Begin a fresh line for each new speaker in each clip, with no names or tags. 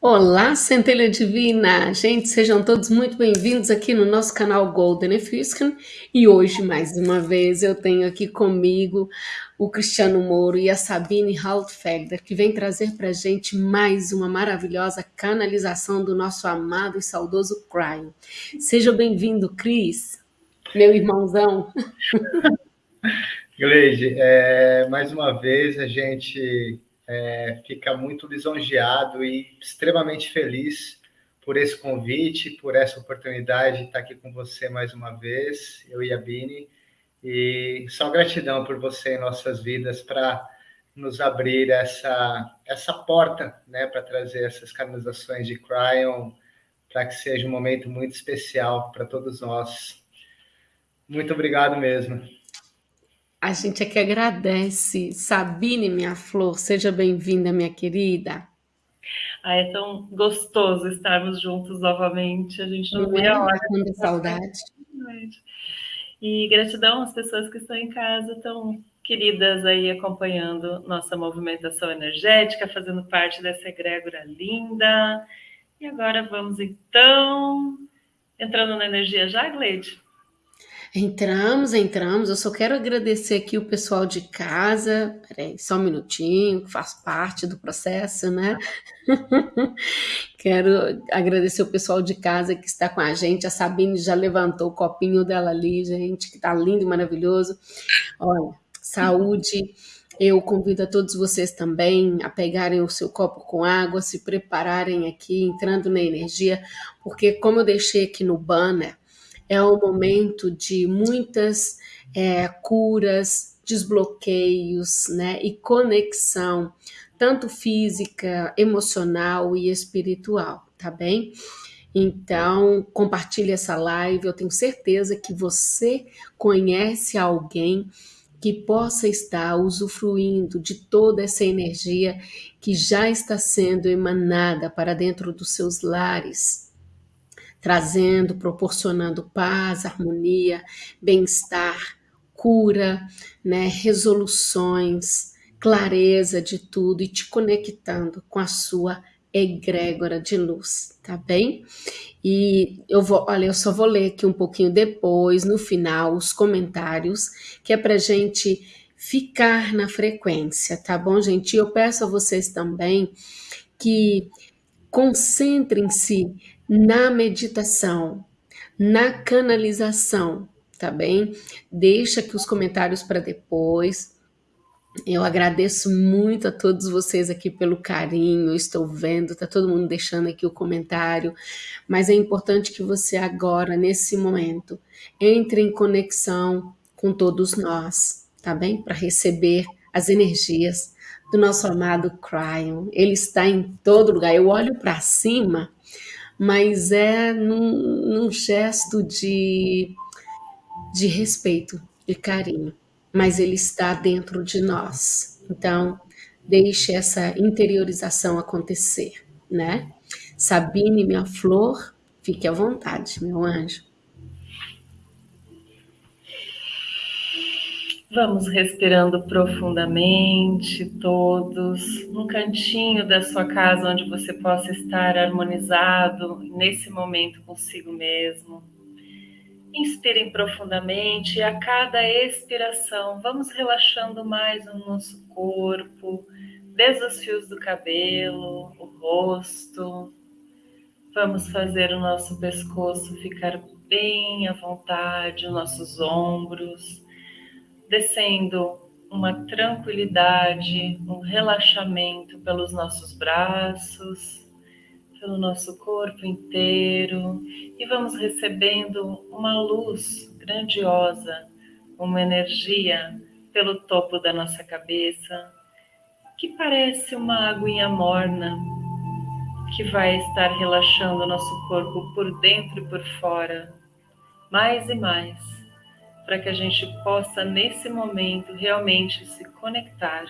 Olá, centelha divina! Gente, sejam todos muito bem-vindos aqui no nosso canal Golden Efuscan. E hoje, mais uma vez, eu tenho aqui comigo o Cristiano Moro e a Sabine Haltfelder, que vem trazer para gente mais uma maravilhosa canalização do nosso amado e saudoso Cryon. Seja bem-vindo, Cris, meu irmãozão.
Gleide, é, mais uma vez a gente é, fica muito lisonjeado e extremamente feliz por esse convite, por essa oportunidade de estar aqui com você mais uma vez, eu e a Bini, e só gratidão por você em nossas vidas para nos abrir essa, essa porta, né, para trazer essas canalizações de Cryon, para que seja um momento muito especial para todos nós. Muito obrigado mesmo.
A gente é que agradece. Sabine, minha flor, seja bem-vinda, minha querida.
Ah, é tão gostoso estarmos juntos novamente. A gente não, vê a é? hora.
Tanta saudade.
E gratidão às pessoas que estão em casa, tão queridas aí acompanhando nossa movimentação energética, fazendo parte dessa egrégora linda. E agora vamos então entrando na energia já, Gleide?
Entramos, entramos. Eu só quero agradecer aqui o pessoal de casa. Peraí, só um minutinho, que faz parte do processo, né? quero agradecer o pessoal de casa que está com a gente. A Sabine já levantou o copinho dela ali, gente, que tá lindo e maravilhoso. Olha, saúde. Eu convido a todos vocês também a pegarem o seu copo com água, se prepararem aqui, entrando na energia, porque como eu deixei aqui no banner, é um momento de muitas é, curas, desbloqueios, né, e conexão, tanto física, emocional e espiritual, tá bem? Então, compartilhe essa live. Eu tenho certeza que você conhece alguém que possa estar usufruindo de toda essa energia que já está sendo emanada para dentro dos seus lares, trazendo, proporcionando paz, harmonia, bem-estar, cura, né, resoluções, clareza de tudo e te conectando com a sua egrégora de luz, tá bem? E eu vou, olha, eu só vou ler aqui um pouquinho depois, no final, os comentários, que é pra gente ficar na frequência, tá bom, gente? E eu peço a vocês também que concentrem-se na meditação, na canalização, tá bem? Deixa aqui os comentários para depois. Eu agradeço muito a todos vocês aqui pelo carinho, estou vendo, tá todo mundo deixando aqui o comentário, mas é importante que você agora, nesse momento, entre em conexão com todos nós, tá bem? Para receber as energias do nosso amado Cryon. Ele está em todo lugar. Eu olho para cima mas é num, num gesto de, de respeito, de carinho. Mas ele está dentro de nós. Então, deixe essa interiorização acontecer, né? Sabine, minha flor, fique à vontade, meu anjo.
Vamos respirando profundamente, todos, num cantinho da sua casa onde você possa estar harmonizado nesse momento consigo mesmo. Inspirem profundamente e a cada expiração vamos relaxando mais o nosso corpo, desde os fios do cabelo, o rosto. Vamos fazer o nosso pescoço ficar bem à vontade, os nossos ombros descendo uma tranquilidade, um relaxamento pelos nossos braços, pelo nosso corpo inteiro. E vamos recebendo uma luz grandiosa, uma energia pelo topo da nossa cabeça que parece uma aguinha morna que vai estar relaxando o nosso corpo por dentro e por fora, mais e mais para que a gente possa, nesse momento, realmente se conectar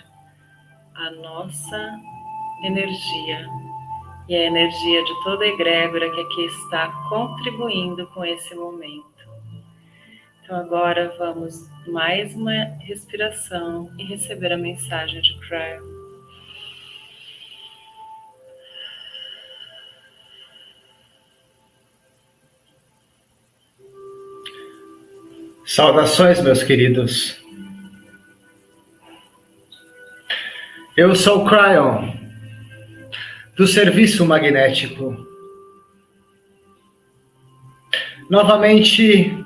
à nossa energia e a energia de toda a egrégora que aqui está contribuindo com esse momento. Então, agora vamos mais uma respiração e receber a mensagem de Cryo.
Saudações, meus queridos. Eu sou o Cryon, do Serviço Magnético. Novamente,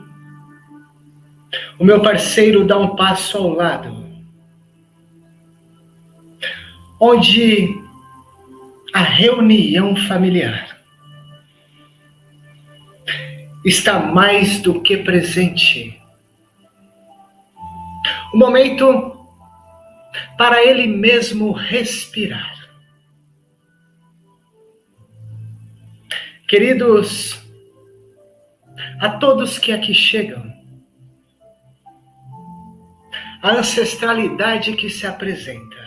o meu parceiro dá um passo ao lado, onde a reunião familiar está mais do que presente o momento para ele mesmo respirar. Queridos, a todos que aqui chegam, a ancestralidade que se apresenta,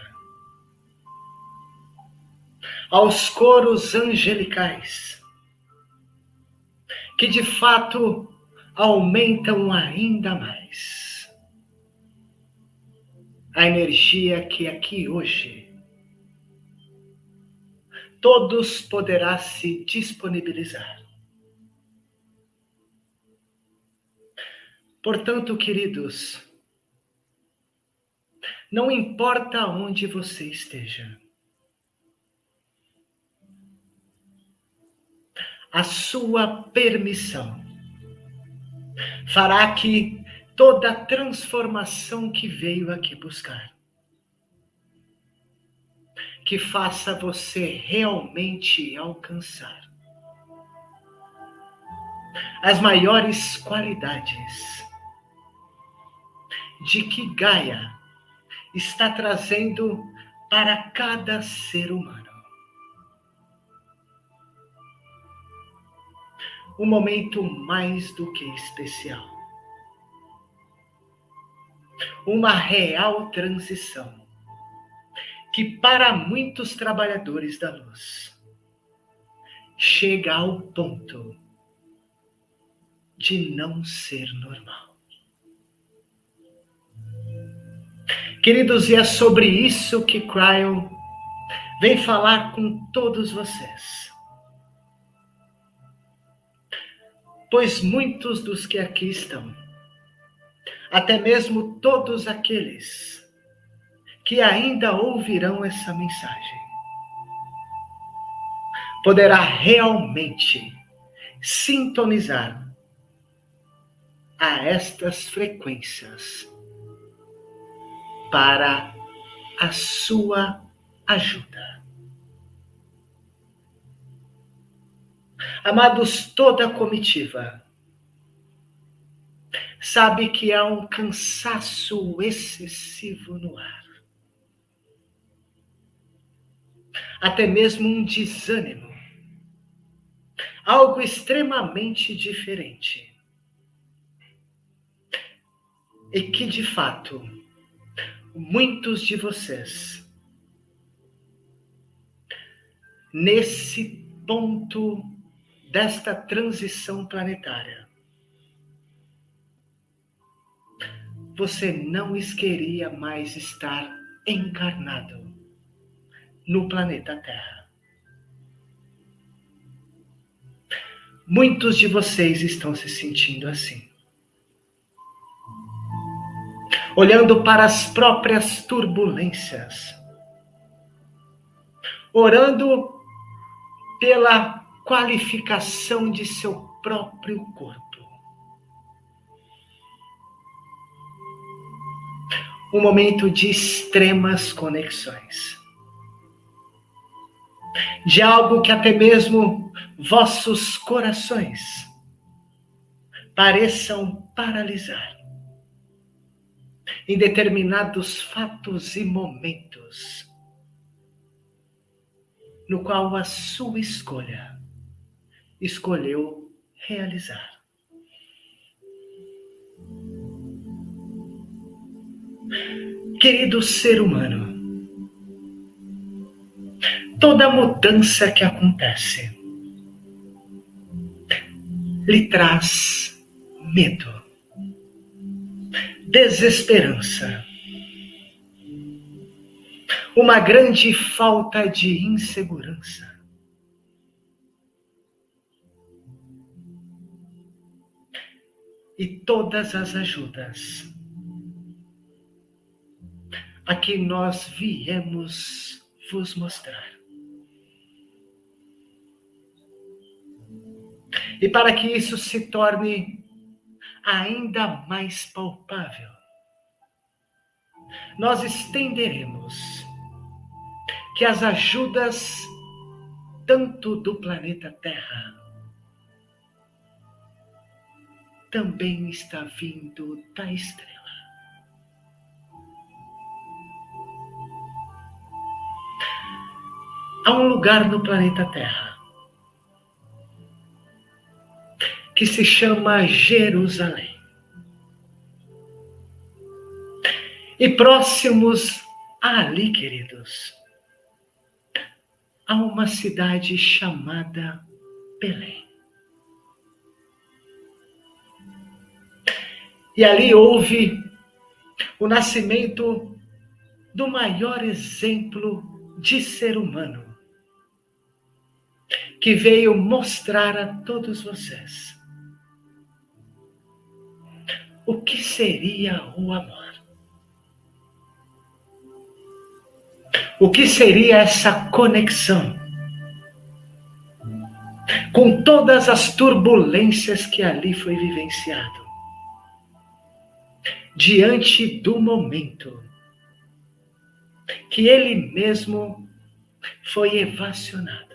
aos coros angelicais, que de fato aumentam ainda mais a energia que aqui hoje todos poderá se disponibilizar. Portanto, queridos, não importa onde você esteja, a sua permissão fará que toda a transformação que veio aqui buscar. Que faça você realmente alcançar as maiores qualidades de que Gaia está trazendo para cada ser humano. Um momento mais do que especial uma real transição, que para muitos trabalhadores da luz chega ao ponto de não ser normal. Queridos, e é sobre isso que Cryon vem falar com todos vocês. Pois muitos dos que aqui estão até mesmo todos aqueles que ainda ouvirão essa mensagem, poderá realmente sintonizar a estas frequências para a sua ajuda. Amados, toda a comitiva sabe que há um cansaço excessivo no ar. Até mesmo um desânimo. Algo extremamente diferente. E que, de fato, muitos de vocês, nesse ponto desta transição planetária, você não queria mais estar encarnado no planeta Terra. Muitos de vocês estão se sentindo assim. Olhando para as próprias turbulências. Orando pela qualificação de seu próprio corpo. Um momento de extremas conexões. De algo que até mesmo vossos corações pareçam paralisar em determinados fatos e momentos no qual a sua escolha escolheu realizar. Querido ser humano, toda mudança que acontece lhe traz medo, desesperança, uma grande falta de insegurança. e todas as ajudas a que nós viemos vos mostrar. E para que isso se torne ainda mais palpável, nós estenderemos que as ajudas tanto do planeta Terra também está vindo da estrela. Há um lugar no planeta Terra que se chama Jerusalém. E próximos ali, queridos, há uma cidade chamada Belém. E ali houve o nascimento do maior exemplo de ser humano, que veio mostrar a todos vocês o que seria o amor. O que seria essa conexão com todas as turbulências que ali foi vivenciado? Diante do momento que ele mesmo foi evacionado.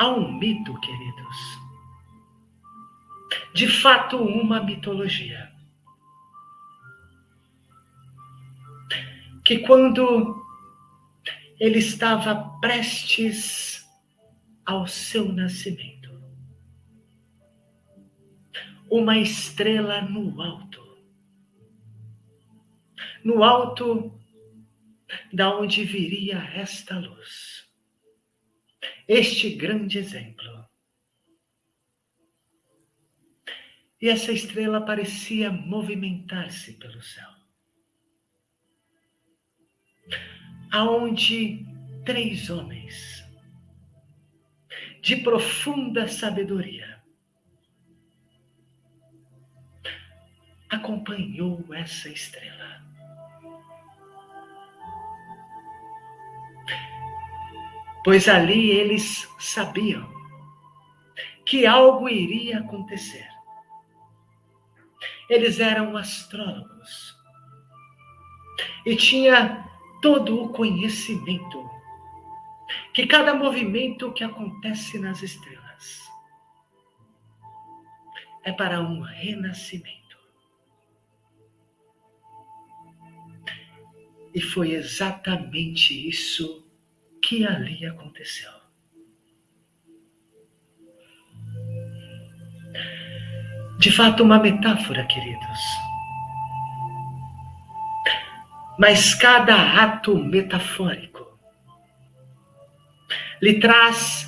Há um mito, queridos, de fato uma mitologia. Que quando ele estava prestes ao seu nascimento, uma estrela no alto, no alto da onde viria esta luz, este grande exemplo. E essa estrela parecia movimentar-se pelo céu. aonde três homens de profunda sabedoria acompanhou essa estrela. Pois ali eles sabiam que algo iria acontecer. Eles eram astrólogos e tinha todo o conhecimento que cada movimento que acontece nas estrelas é para um renascimento. E foi exatamente isso que ali aconteceu. De fato, uma metáfora, queridos mas cada ato metafórico lhe traz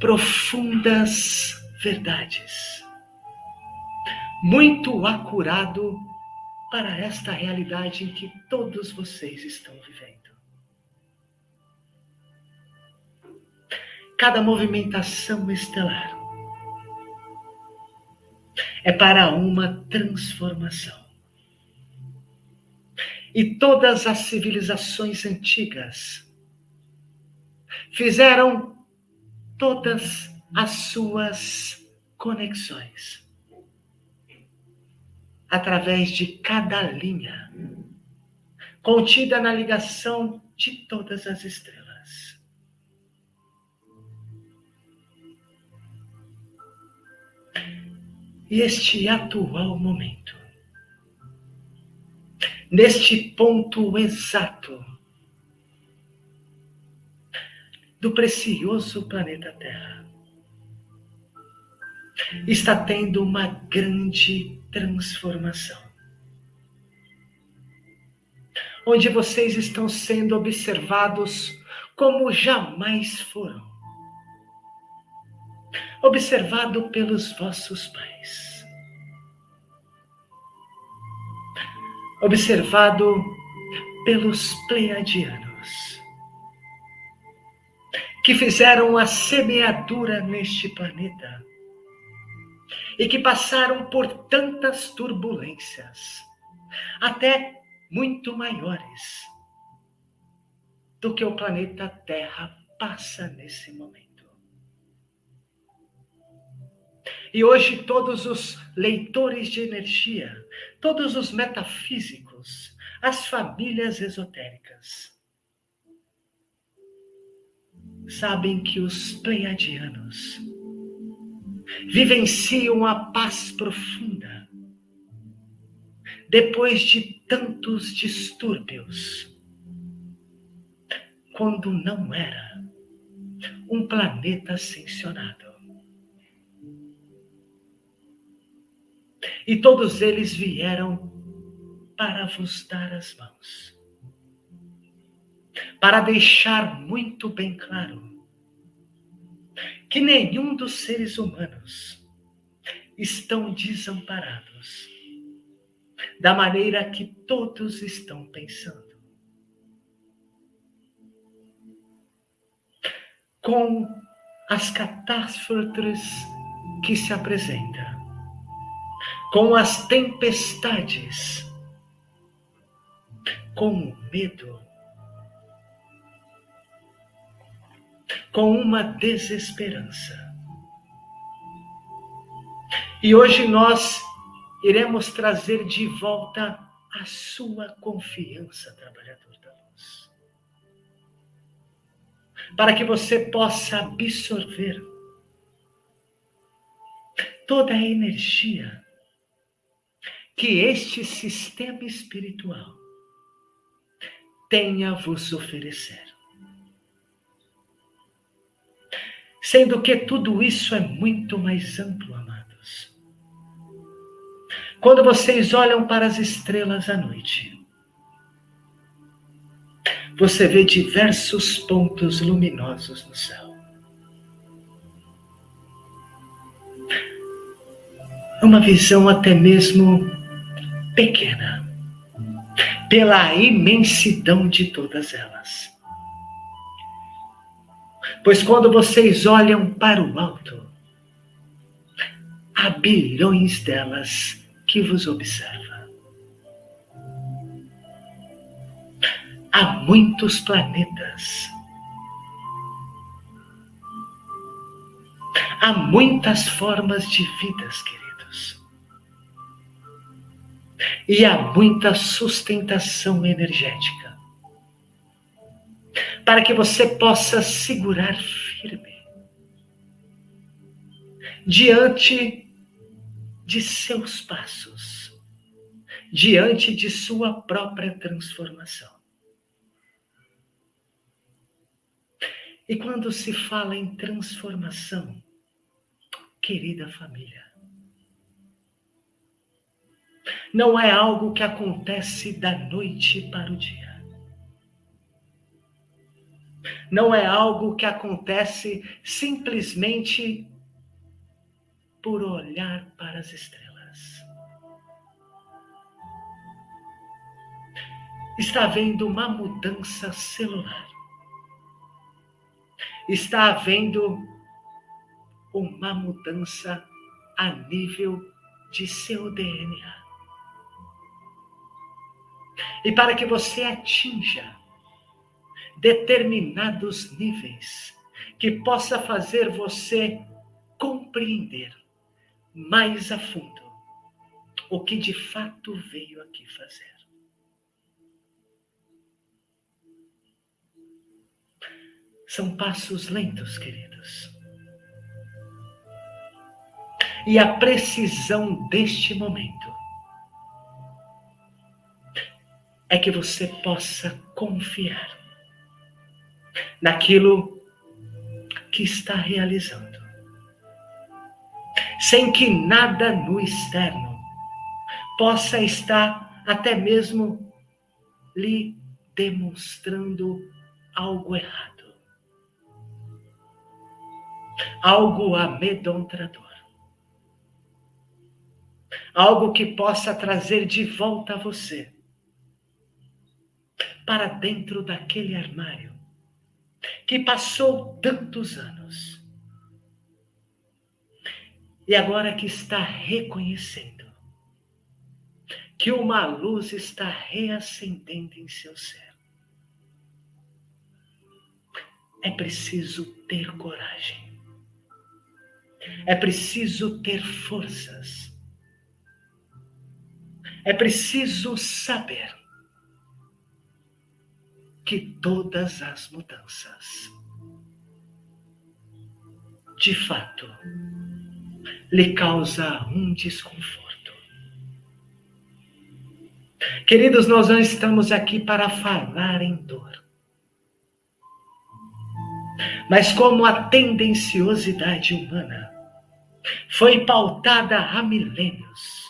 profundas verdades, muito acurado para esta realidade em que todos vocês estão vivendo. Cada movimentação estelar é para uma transformação. E todas as civilizações antigas fizeram todas as suas conexões através de cada linha contida na ligação de todas as estrelas. Este atual momento neste ponto exato do precioso planeta Terra. Está tendo uma grande transformação. Onde vocês estão sendo observados como jamais foram. Observado pelos vossos pais observado pelos pleiadianos que fizeram a semeadura neste planeta e que passaram por tantas turbulências, até muito maiores do que o planeta Terra passa nesse momento. E hoje todos os leitores de energia, todos os metafísicos, as famílias esotéricas, sabem que os pleiadianos vivenciam a paz profunda depois de tantos distúrbios, quando não era um planeta ascensionado. E todos eles vieram para vos dar as mãos, para deixar muito bem claro que nenhum dos seres humanos estão desamparados da maneira que todos estão pensando. Com as catástrofes que se apresentam, com as tempestades, com o medo, com uma desesperança. E hoje nós iremos trazer de volta a sua confiança, trabalhador da luz. Para que você possa absorver toda a energia que este sistema espiritual tem a vos oferecer. Sendo que tudo isso é muito mais amplo, amados. Quando vocês olham para as estrelas à noite, você vê diversos pontos luminosos no céu. Uma visão até mesmo pequena, pela imensidão de todas elas. Pois quando vocês olham para o alto, há bilhões delas que vos observam. Há muitos planetas. Há muitas formas de vidas, queridos. E há muita sustentação energética para que você possa segurar firme diante de seus passos, diante de sua própria transformação. E quando se fala em transformação, querida família, não é algo que acontece da noite para o dia. não é algo que acontece simplesmente por olhar para as estrelas. Está havendo uma mudança celular. Está havendo uma mudança a nível de seu DNA. E para que você atinja determinados níveis que possa fazer você compreender mais a fundo o que de fato veio aqui fazer. São passos lentos, queridos. E a precisão deste momento é que você possa confiar naquilo que está realizando. Sem que nada no externo possa estar até mesmo lhe demonstrando algo errado. Algo amedrontador. Algo que possa trazer de volta a você para dentro daquele armário que passou tantos anos e agora que está reconhecendo que uma luz está reacendendo em seu ser. É preciso ter coragem. É preciso ter forças. É preciso saber que todas as mudanças, de fato, lhe causa um desconforto. Queridos, nós não estamos aqui para falar em dor. Mas como a tendenciosidade humana foi pautada há milênios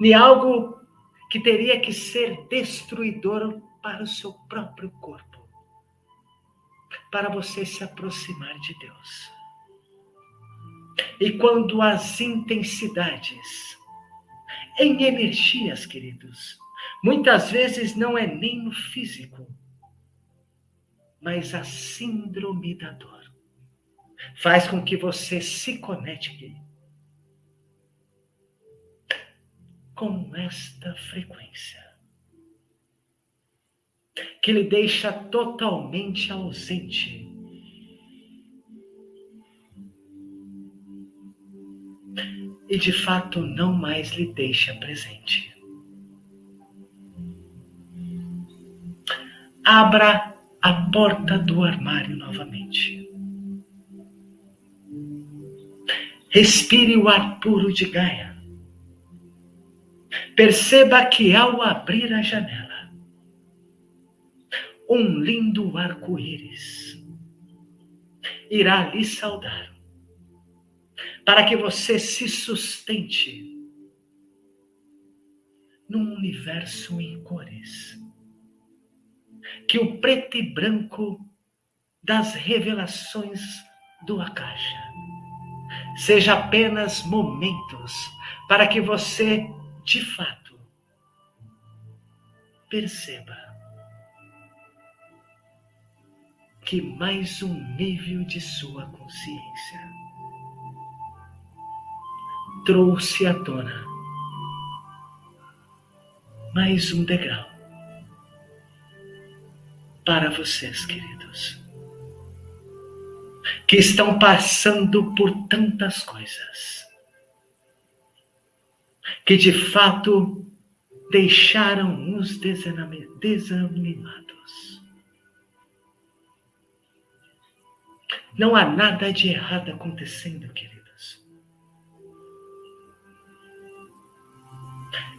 em algo que teria que ser destruidor para o seu próprio corpo, para você se aproximar de Deus. E quando as intensidades em energias, queridos, muitas vezes não é nem no físico, mas a síndrome da dor faz com que você se conecte com esta frequência que lhe deixa totalmente ausente. E de fato não mais lhe deixa presente. Abra a porta do armário novamente. Respire o ar puro de Gaia. Perceba que ao abrir a janela, um lindo arco-íris. Irá lhe saudar, para que você se sustente num universo em cores que o preto e branco das revelações do Akasha seja apenas momentos para que você, de fato, perceba que mais um nível de sua consciência trouxe à tona mais um degrau para vocês, queridos, que estão passando por tantas coisas, que de fato deixaram os desanimados. Não há nada de errado acontecendo, queridos.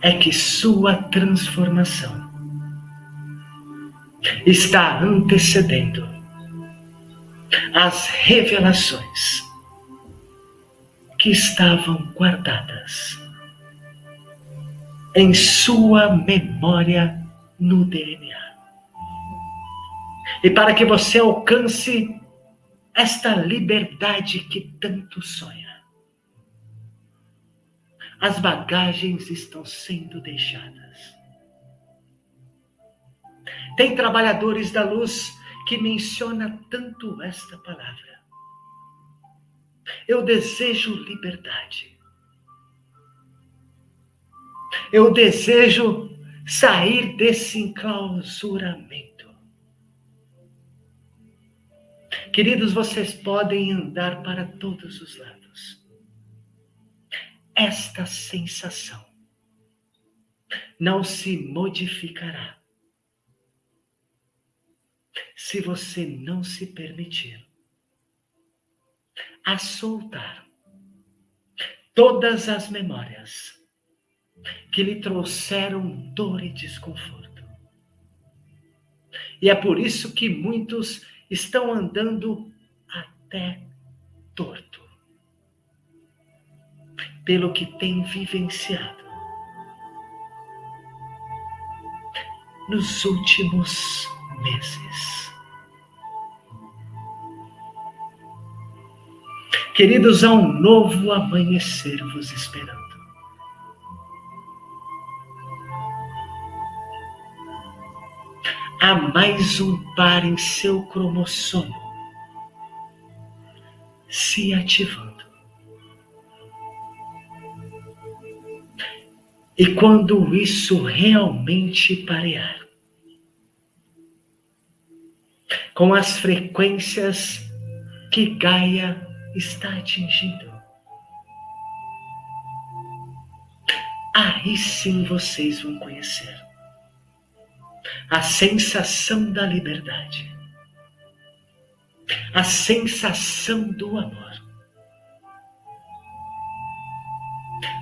É que sua transformação está antecedendo as revelações que estavam guardadas em sua memória no DNA. E para que você alcance esta liberdade que tanto sonha, as bagagens estão sendo deixadas tem trabalhadores da luz que menciona tanto esta palavra. Eu desejo liberdade. Eu desejo sair desse enclausuramento. Queridos, vocês podem andar para todos os lados. Esta sensação não se modificará se você não se permitir a soltar todas as memórias que lhe trouxeram dor e desconforto. E é por isso que muitos estão andando até torto, pelo que têm vivenciado nos últimos meses. Queridos, há um novo amanhecer vos esperando. Há mais um par em seu cromossomo se ativando. E quando isso realmente parear, com as frequências que Gaia está atingindo, aí sim vocês vão conhecer a sensação da liberdade, a sensação do amor,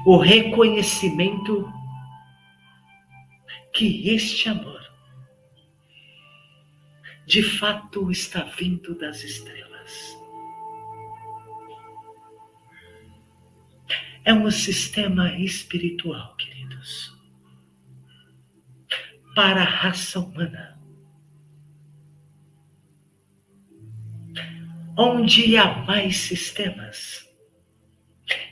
o reconhecimento que este amor de fato está vindo das estrelas. É um sistema espiritual, queridos, para a raça humana. Onde há mais sistemas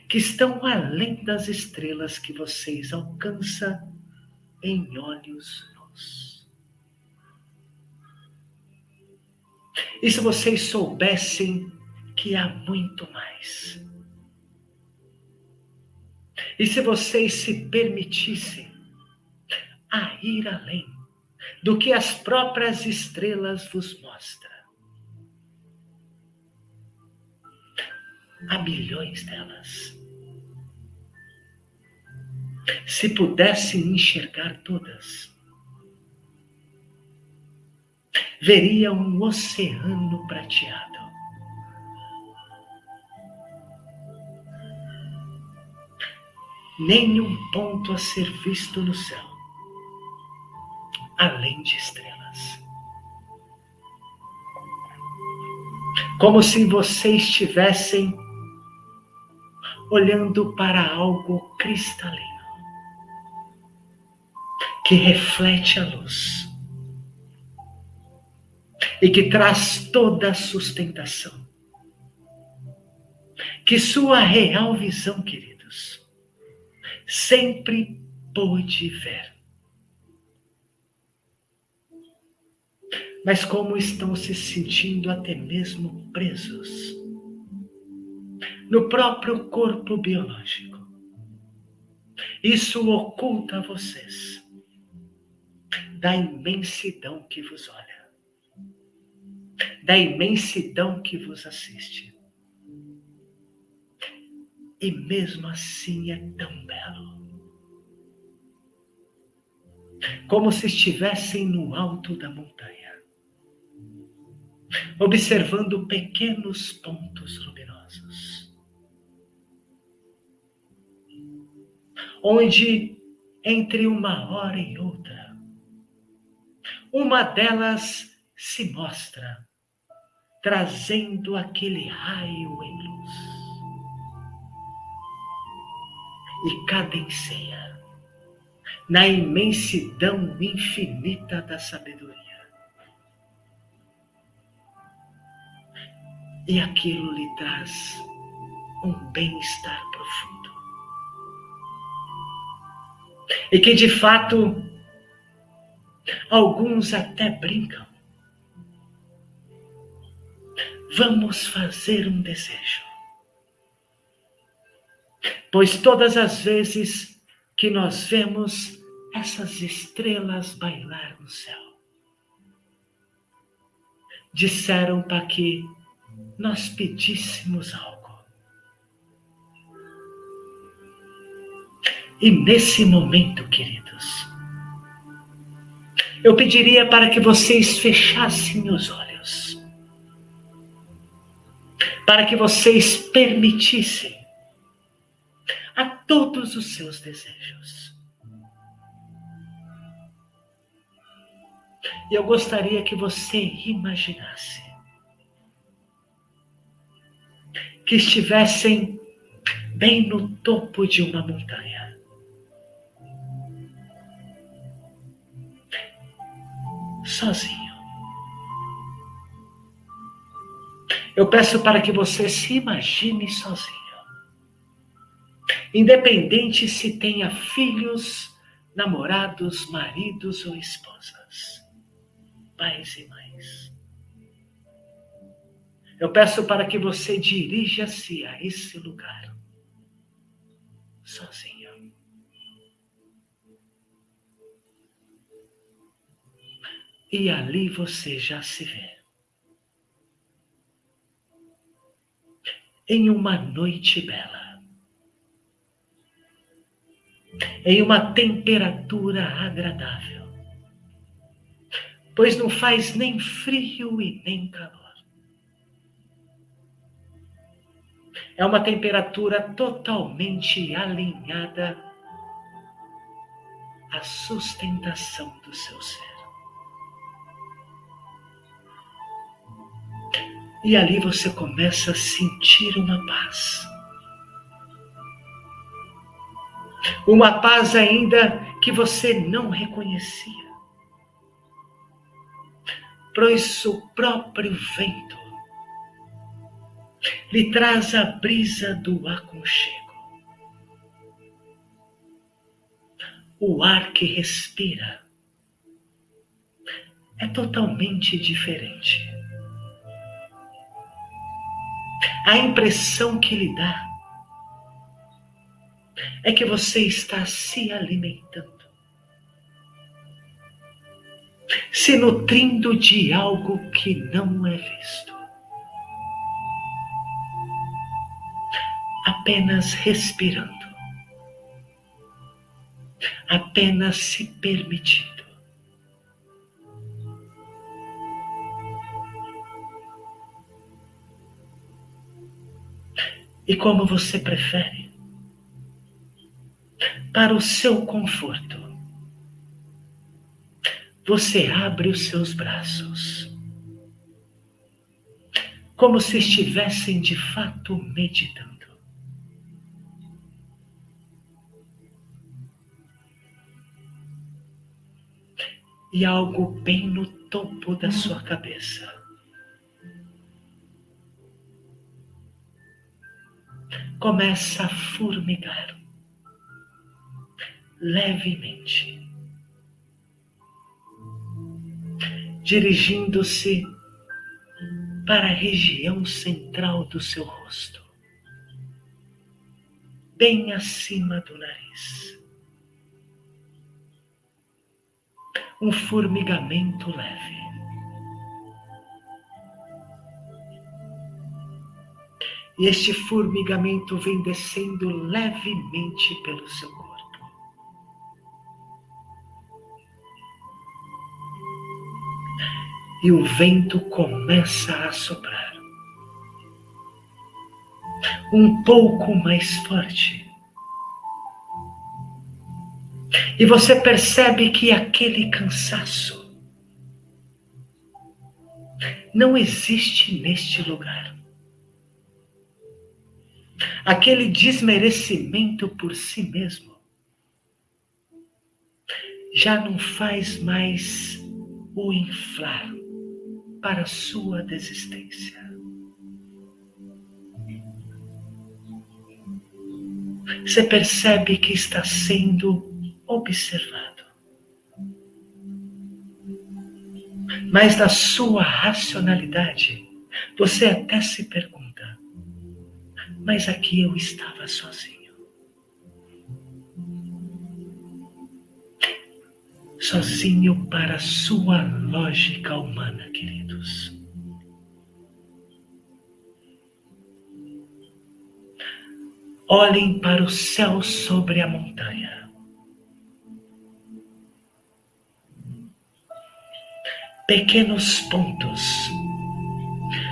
que estão além das estrelas que vocês alcançam em olhos nus. E se vocês soubessem que há muito mais? E se vocês se permitissem a ir além do que as próprias estrelas vos mostram? Há milhões delas. Se pudessem enxergar todas, veria um oceano prateado. Nenhum ponto a ser visto no céu, além de estrelas. Como se vocês estivessem olhando para algo cristalino que reflete a luz e que traz toda a sustentação. Que sua real visão, queridos, sempre pôde ver. Mas como estão se sentindo até mesmo presos no próprio corpo biológico. Isso oculta a vocês da imensidão que vos olha, da imensidão que vos assiste. E mesmo assim é tão belo. Como se estivessem no alto da montanha, observando pequenos pontos luminosos onde entre uma hora e outra, uma delas se mostra, trazendo aquele raio em luz. E cadencia na imensidão infinita da sabedoria. E aquilo lhe traz um bem-estar profundo e que de fato alguns até brincam. Vamos fazer um desejo. Pois todas as vezes que nós vemos essas estrelas bailar no céu, disseram para que nós pedíssemos algo. E nesse momento, queridos, eu pediria para que vocês fechassem os olhos, para que vocês permitissem a todos os seus desejos. E eu gostaria que você imaginasse que estivessem bem no topo de uma montanha. sozinho. Eu peço para que você se imagine sozinho. Independente se tenha filhos, namorados, maridos ou esposas. mais e mais. Eu peço para que você dirija-se a esse lugar sozinho. E ali você já se vê. Em uma noite bela, em uma temperatura agradável, pois não faz nem frio e nem calor. É uma temperatura totalmente alinhada à sustentação do seu ser. E ali você começa a sentir uma paz. Uma paz ainda que você não reconhecia. Pois o próprio vento lhe traz a brisa do aconchego. O ar que respira é totalmente diferente. A impressão que lhe dá é que você está se alimentando, se nutrindo de algo que não é visto. Apenas respirando, apenas se permitindo. E como você prefere, para o seu conforto, você abre os seus braços, como se estivessem de fato meditando. E algo bem no topo da sua cabeça. Começa a formigar levemente, dirigindo-se para a região central do seu rosto, bem acima do nariz. Um formigamento leve. E este formigamento vem descendo levemente pelo seu corpo. E o vento começa a soprar. Um pouco mais forte E você percebe que aquele cansaço não existe neste lugar. Aquele desmerecimento por si mesmo já não faz mais o inflar para sua desistência. Você percebe que está sendo observado. Mas na sua racionalidade, você até se pergunta: mas aqui eu estava sozinho. Sozinho para a sua lógica humana, queridos. Olhem para o céu sobre a montanha. Pequenos pontos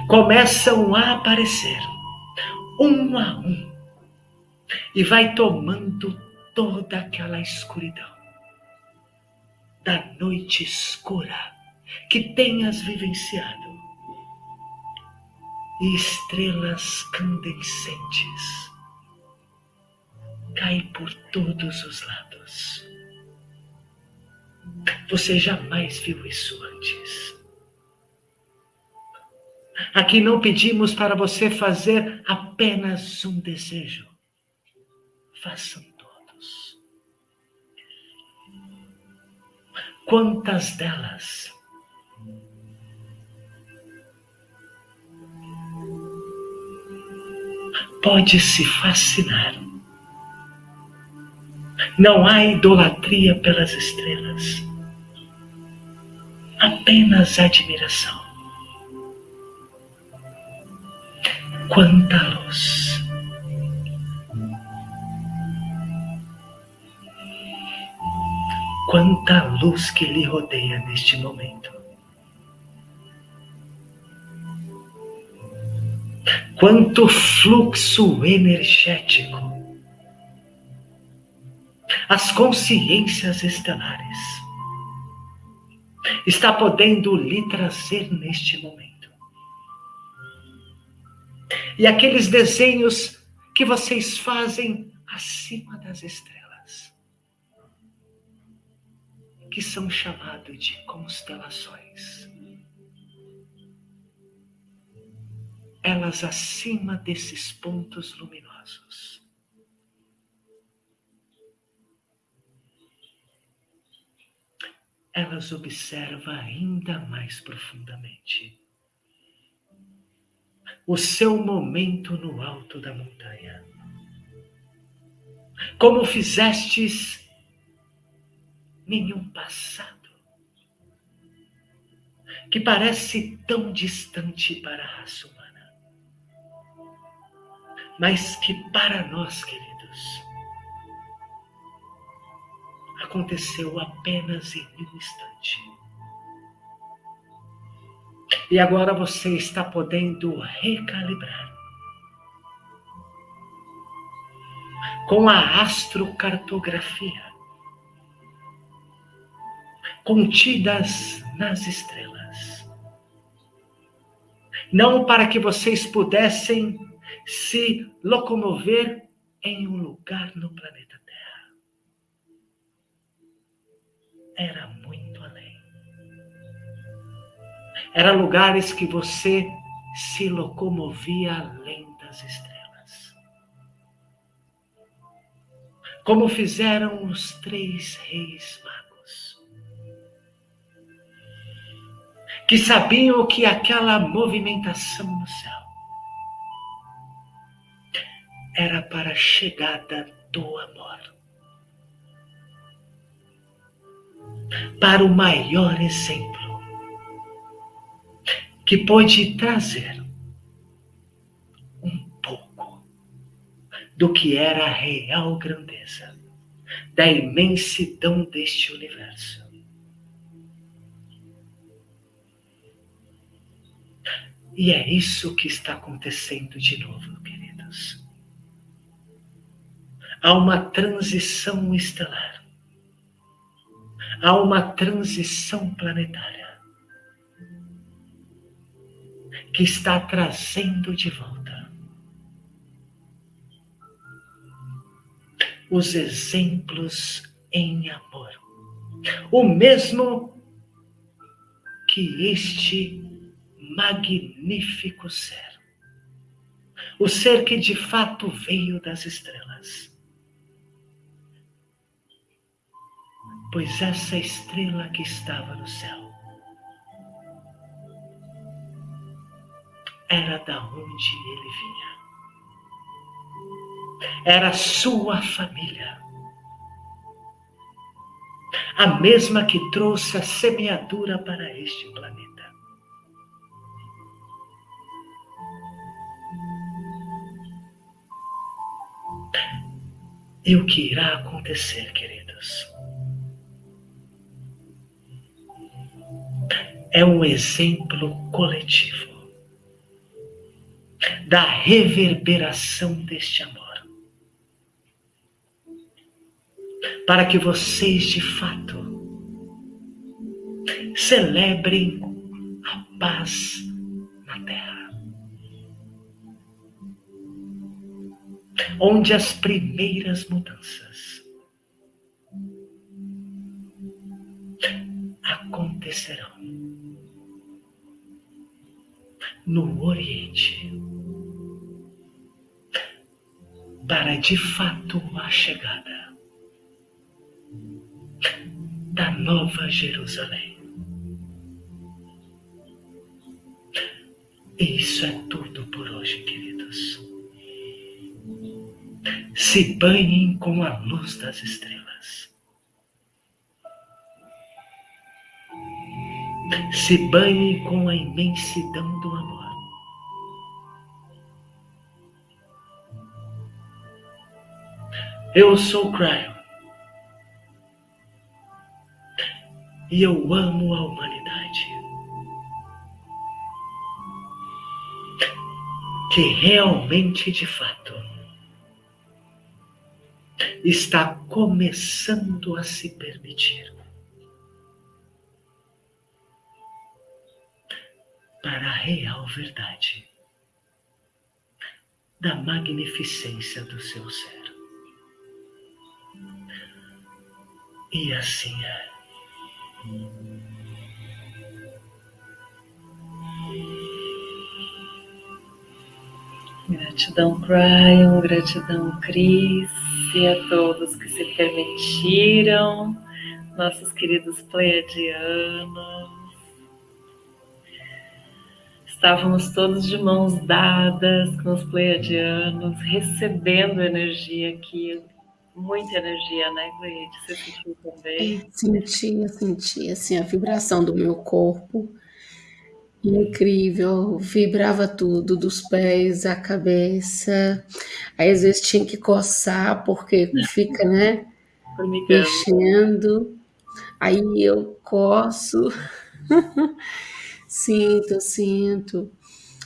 começam a aparecer, um a um, e vai tomando toda aquela escuridão da noite escura que tenhas vivenciado e estrelas candescentes caem por todos os lados. Você jamais viu isso antes. Aqui não pedimos para você fazer apenas um desejo. Façam todos. Quantas delas pode se fascinar? Não há idolatria pelas estrelas apenas admiração. Quanta luz! Quanta luz que lhe rodeia neste momento. Quanto fluxo energético. As consciências estelares está podendo lhe trazer neste momento. E aqueles desenhos que vocês fazem acima das estrelas que são chamados de constelações. Elas acima desses pontos luminosos. Elas observam ainda mais profundamente o seu momento no alto da montanha. Como fizestes nenhum passado que parece tão distante para a raça humana, mas que para nós, queridos, aconteceu apenas em um instante. E agora você está podendo recalibrar com a astrocartografia contidas nas estrelas. Não para que vocês pudessem se locomover em um lugar no planeta Era muito além. Era lugares que você se locomovia além das estrelas. Como fizeram os três reis magos que sabiam que aquela movimentação no céu era para a chegada do amor. Para o maior exemplo que pode trazer um pouco do que era a real grandeza da imensidão deste universo. E é isso que está acontecendo de novo, queridos. Há uma transição estelar. Há uma transição planetária que está trazendo de volta os exemplos em amor. O mesmo que este magnífico ser. O ser que de fato veio das estrelas. Pois essa estrela que estava no céu era da onde ele vinha. Era sua família. A mesma que trouxe a semeadura para este planeta. E o que irá acontecer, queridos? É um exemplo coletivo da reverberação deste amor. Para que vocês de fato celebrem a paz na terra. onde as primeiras mudanças acontecerão no Oriente para de fato a chegada da Nova Jerusalém. E isso é tudo por hoje, queridos. se banhem com a luz das estrelas. Se banhem com a imensidão do amor. Eu sou Cryon. E eu amo a humanidade. Que realmente, de fato, está começando a se permitir. Para a real verdade da magnificência do seu ser. E assim é.
Gratidão, Brian, gratidão, Cris, e a todos que se permitiram, nossos queridos pleiadianos. Estávamos todos de mãos dadas com os pleiadianos, recebendo energia aqui muita energia, né, Gleide? Você sentiu também? É,
sentia, sentia, assim, a vibração do meu corpo. Incrível, vibrava tudo, dos pés à cabeça. Aí às vezes tinha que coçar, porque fica, né, mexendo. Aí eu coço. sinto, sinto.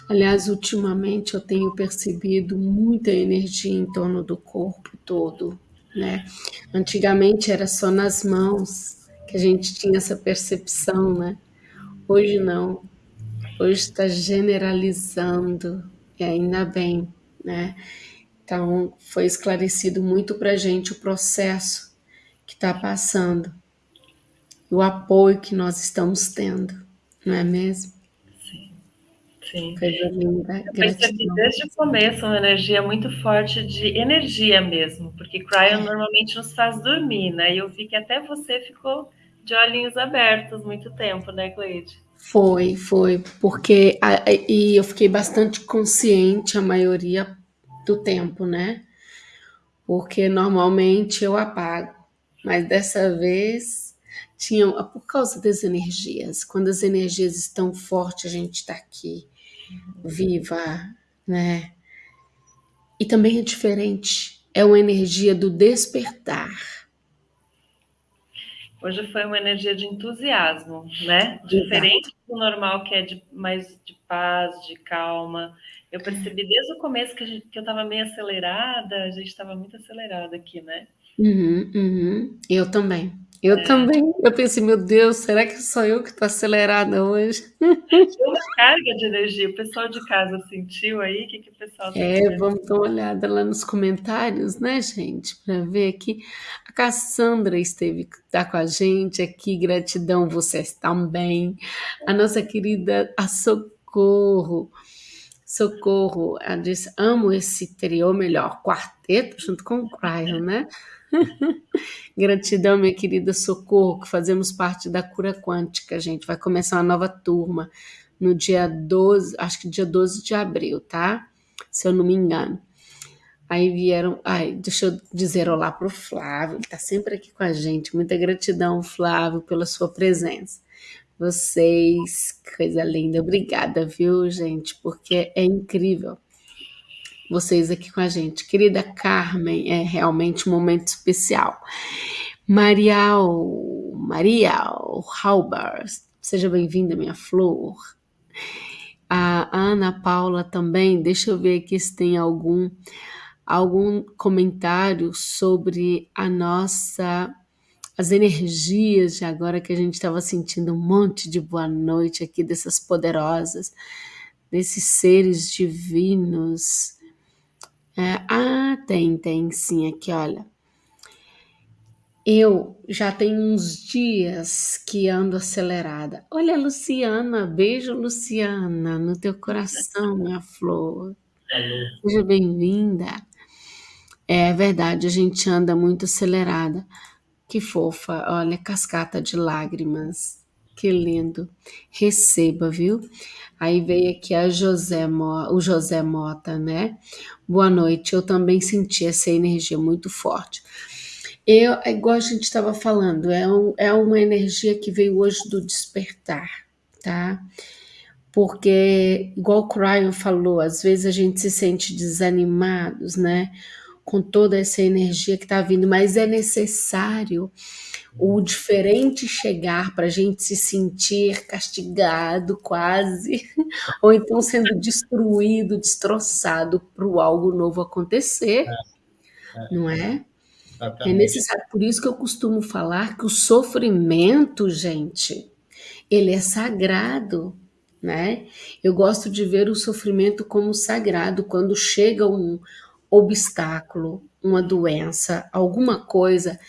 Aliás, ultimamente eu tenho percebido muita energia em torno do corpo todo né? Antigamente era só nas mãos que a gente tinha essa percepção, né? Hoje não. Hoje está generalizando e ainda bem, né? Então foi esclarecido muito para gente o processo que está passando, o apoio que nós estamos tendo, não é mesmo?
Sim. Coisa linda. Eu percebi desde o começo uma energia muito forte de energia mesmo, porque Cryon normalmente nos faz dormir, né? E eu vi que até você ficou de olhinhos abertos muito tempo, né, Cleide?
Foi, foi, porque e eu fiquei bastante consciente a maioria do tempo, né? Porque normalmente eu apago, mas dessa vez tinha por causa das energias. Quando as energias estão fortes, a gente está aqui viva, né? E também é diferente, é uma energia do despertar.
Hoje foi uma energia de entusiasmo, né? Diferente do normal, que é de, mais de paz, de calma. Eu percebi desde o começo que, gente, que eu estava meio acelerada, a gente estava muito acelerada aqui, né?
Uhum, uhum. Eu também. Eu também. Eu pensei, meu Deus, será que sou eu que estou acelerada hoje?
Uma carga de energia. O pessoal de casa sentiu aí? O que, que o pessoal tá
É, vamos dar uma olhada lá nos comentários, né, gente? Para ver aqui. A Cassandra esteve tá com a gente aqui. Gratidão, vocês também. A nossa querida a Socorro. Socorro, ela disse: amo esse trio, melhor, quarteto, junto com o Cryon, né? Gratidão, minha querida Socorro, que fazemos parte da cura quântica, gente. Vai começar uma nova turma no dia 12, acho que dia 12 de abril, tá? Se eu não me engano. Aí vieram. Ai, deixa eu dizer olá pro Flávio, ele tá sempre aqui com a gente. Muita gratidão, Flávio, pela sua presença. Vocês, coisa linda. Obrigada, viu, gente? Porque é incrível vocês aqui com a gente. Querida Carmen, é realmente um momento especial. Marial, Marial Halber, seja bem-vinda, minha flor. A Ana Paula também, deixa eu ver aqui se tem algum algum comentário sobre a nossa as energias de agora que a gente estava sentindo um monte de boa noite aqui dessas poderosas, desses seres divinos ah, tem, tem sim, aqui, olha. Eu já tenho uns dias que ando acelerada. Olha, Luciana, beijo, Luciana, no teu coração, minha flor. Seja bem-vinda. É verdade, a gente anda muito acelerada. Que fofa, olha, cascata de lágrimas. Que lindo. Receba, viu? Aí veio aqui a José, o José Mota, né? Boa noite. Eu também senti essa energia muito forte. Eu, é igual a gente estava falando, é, um, é uma energia que veio hoje do despertar, tá? Porque, igual o Cryon falou, às vezes a gente se sente desanimados, né? Com toda essa energia que está vindo, mas é necessário o diferente chegar para a gente se sentir castigado quase, ou então sendo destruído, destroçado para o algo novo acontecer, é, é, não é? Exatamente. É necessário. Por isso que eu costumo falar que o sofrimento, gente, ele é sagrado, né? Eu gosto de ver o sofrimento como sagrado quando chega um obstáculo, uma doença, alguma coisa,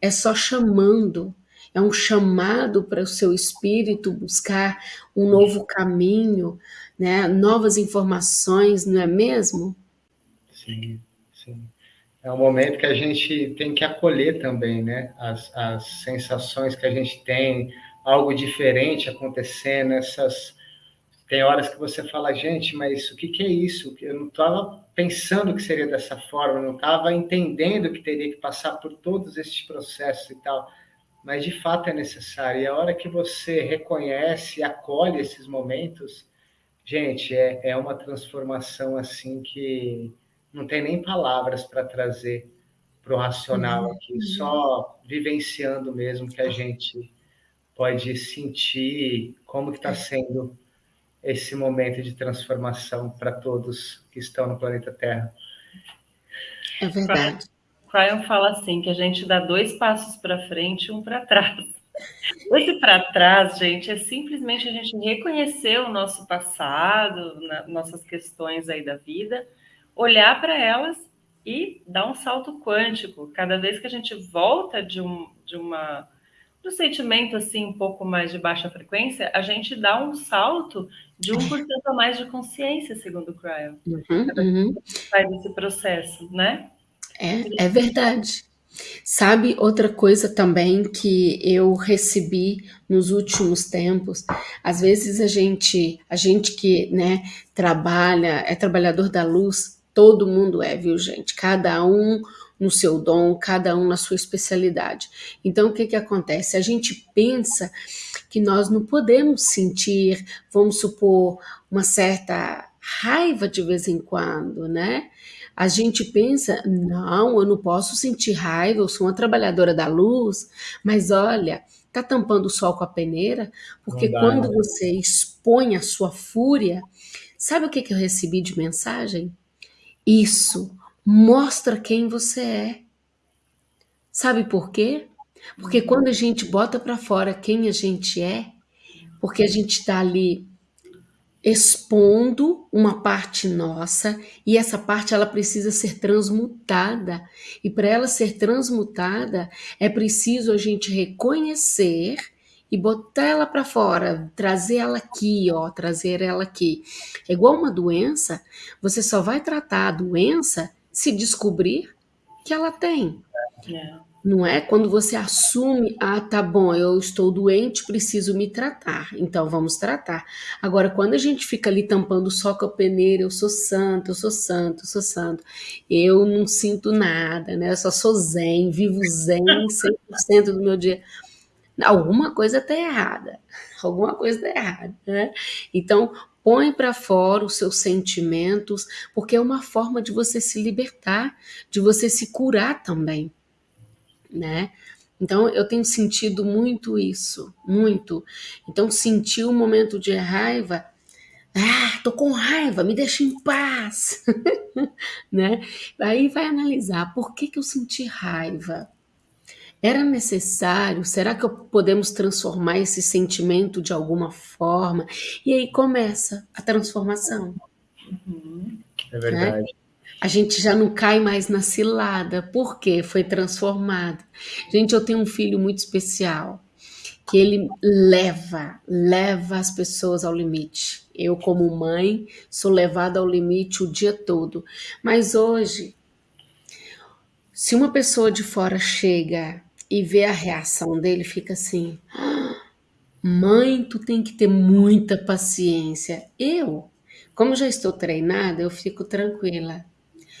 é só chamando, é um chamado para o seu espírito buscar um novo caminho, né? Novas informações, não é mesmo?
Sim, sim é um momento que a gente tem que acolher também, né? As, as sensações que a gente tem, algo diferente acontecendo, essas. Tem horas que você fala, gente, mas o que, que é isso? Eu não estava pensando que seria dessa forma, não estava entendendo que teria que passar por todos esses processos e tal. Mas de fato é necessário. E a hora que você reconhece e acolhe esses momentos, gente, é, é uma transformação assim que não tem nem palavras para trazer para o racional uhum. aqui, só vivenciando mesmo que a gente pode sentir como que está sendo esse momento de transformação para todos que estão no planeta Terra.
É verdade.
Cryon fala assim, que a gente dá dois passos para frente e um para trás. Esse para trás, gente, é simplesmente a gente reconhecer o nosso passado, na, nossas questões aí da vida, olhar para elas e dar um salto quântico. Cada vez que a gente volta de, um, de uma do sentimento assim um pouco mais de baixa frequência, a gente dá um salto de 1% a mais de consciência, segundo o Cryo. Uhum, uhum. Faz esse processo, né?
É, é verdade. Sabe outra coisa também que eu recebi nos últimos tempos? Às vezes a gente, a gente que, né, trabalha, é trabalhador da luz, Todo mundo é, viu, gente? Cada um no seu dom, cada um na sua especialidade. Então, o que, que acontece? A gente pensa que nós não podemos sentir, vamos supor, uma certa raiva de vez em quando, né? A gente pensa, não, eu não posso sentir raiva, eu sou uma trabalhadora da luz, mas olha, tá tampando o sol com a peneira, porque dá, quando né? você expõe a sua fúria, sabe o que, que eu recebi de mensagem? Isso mostra quem você é. Sabe por quê? Porque quando a gente bota para fora quem a gente é, porque a gente está ali expondo uma parte nossa e essa parte ela precisa ser transmutada. E para ela ser transmutada, é preciso a gente reconhecer e botar ela para fora, trazer ela aqui, ó, trazer ela aqui. É igual uma doença, você só vai tratar a doença se descobrir que ela tem. É. Não é quando você assume, ah, tá bom, eu estou doente, preciso me tratar, então vamos tratar. Agora, quando a gente fica ali tampando só com a peneira, eu sou santo, eu sou santo, eu sou santo, eu não sinto nada, né? Eu só sou zen, vivo zen 100% do meu dia alguma coisa está errada, alguma coisa está errada, né? Então, põe para fora os seus sentimentos, porque é uma forma de você se libertar, de você se curar também, né? Então, eu tenho sentido muito isso, muito. Então, sentir um momento de raiva, ah, tô com raiva, me deixa em paz, né? Aí vai analisar por que, que eu senti raiva, era necessário? Será que podemos transformar esse sentimento de alguma forma? E aí começa a transformação.
Uhum. É verdade. Né?
A gente já não cai mais na cilada, porque foi transformado. Gente, eu tenho um filho muito especial, que ele leva, leva as pessoas ao limite. Eu, como mãe, sou levada ao limite o dia todo. Mas hoje, se uma pessoa de fora chega e vê a reação dele, fica assim: Mãe, tu tem que ter muita paciência. Eu, como já estou treinada, eu fico tranquila.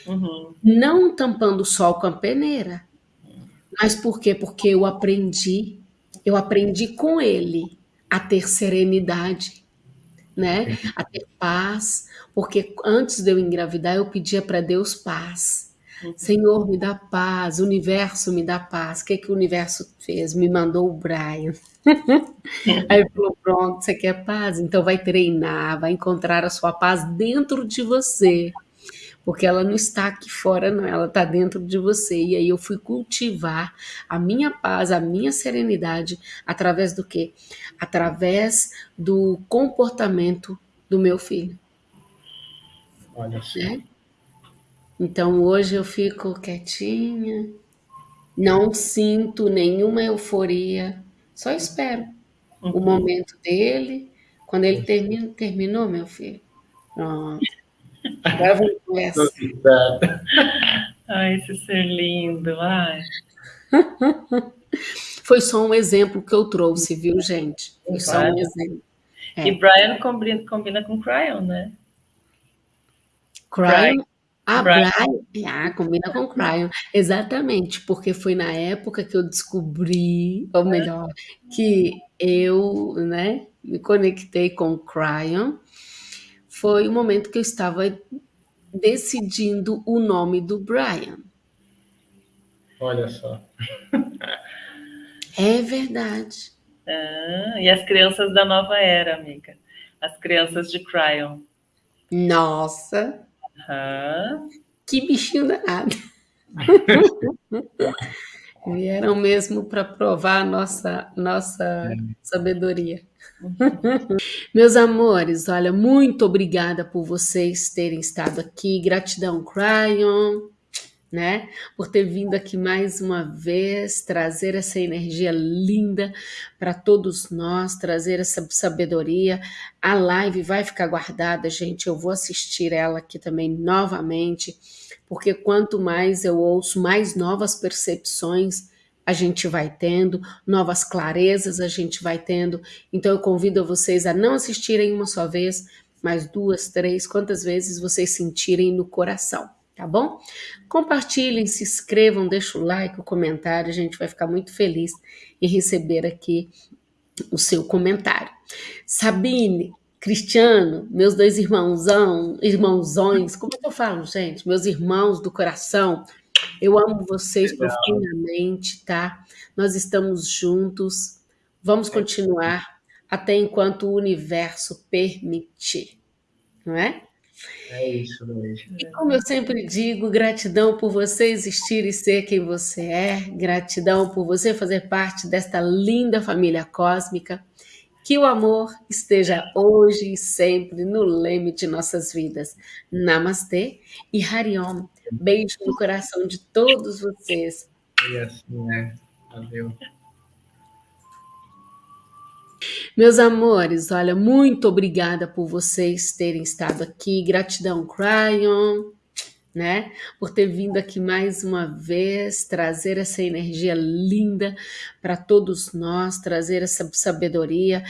Uhum.
Não tampando o sol com a peneira. Mas por quê? Porque eu aprendi, eu aprendi com ele a ter serenidade, né? A ter paz, porque antes de eu engravidar eu pedia para Deus paz. Senhor, me dá paz, o universo me dá paz. O que, que o universo fez? Me mandou o Brian. Aí falou: pronto, você quer paz? Então vai treinar, vai encontrar a sua paz dentro de você. Porque ela não está aqui fora, não, ela está dentro de você. E aí eu fui cultivar a minha paz, a minha serenidade, através do quê? Através do comportamento do meu filho.
Olha só.
Né? Então hoje eu fico quietinha, não sinto nenhuma euforia, só espero o
Uhum.
momento dele. Quando ele termina, terminou, meu filho. Pronto. Agora vamos conversar.
Ai, esse ser lindo. Ai.
Foi só um exemplo que eu trouxe, viu, gente? Foi só um exemplo. É.
E Brian combina, combina com Cryon, né?
Cryon. Ah,
Brian.
Brian. Ah, combina com Cryon. Exatamente, porque foi na época que eu descobri, ou melhor, que eu, né, me conectei com Cryon. Foi o momento que eu estava decidindo o nome do Brian.
Olha só.
É verdade.
Ah, e as crianças da nova era, amiga. As crianças de Cryon.
Nossa,
Aham.
que bichinho danado. Vieram mesmo para provar a nossa, nossa sabedoria. Meus amores, olha, muito obrigada por vocês terem estado aqui. Gratidão, Cryon, né? Por ter vindo aqui mais uma vez, trazer essa energia linda para todos nós, trazer essa sabedoria. A live vai ficar guardada, gente. Eu vou assistir ela aqui também novamente, porque quanto mais eu ouço, mais novas percepções a gente vai tendo, novas clarezas a gente vai tendo. Então eu convido vocês a não assistirem uma só vez, mas duas, três, quantas vezes vocês sentirem no coração, tá bom? Compartilhem, se inscrevam, deixem o like, o comentário, a gente vai ficar muito feliz em receber aqui o seu comentário. Sabine, Cristiano, meus dois irmãozão, irmãozões, como é que eu falo, gente? Meus irmãos do coração, eu amo vocês
Legal.
profundamente, tá? Nós estamos juntos, vamos continuar até enquanto o universo permitir, não é?
É isso, Luiz.
E como eu sempre digo, gratidão por você existir e ser quem você é, gratidão por você fazer parte desta linda família cósmica. Que o amor esteja hoje e sempre no leme de nossas vidas. Namastê e Hariom. Beijo no coração de todos vocês.
E assim é. Valeu.
Meus amores, olha, muito obrigada por vocês terem estado aqui. Gratidão, Cryon, né? Por ter vindo aqui mais uma vez, trazer essa energia linda para todos nós, trazer essa sabedoria.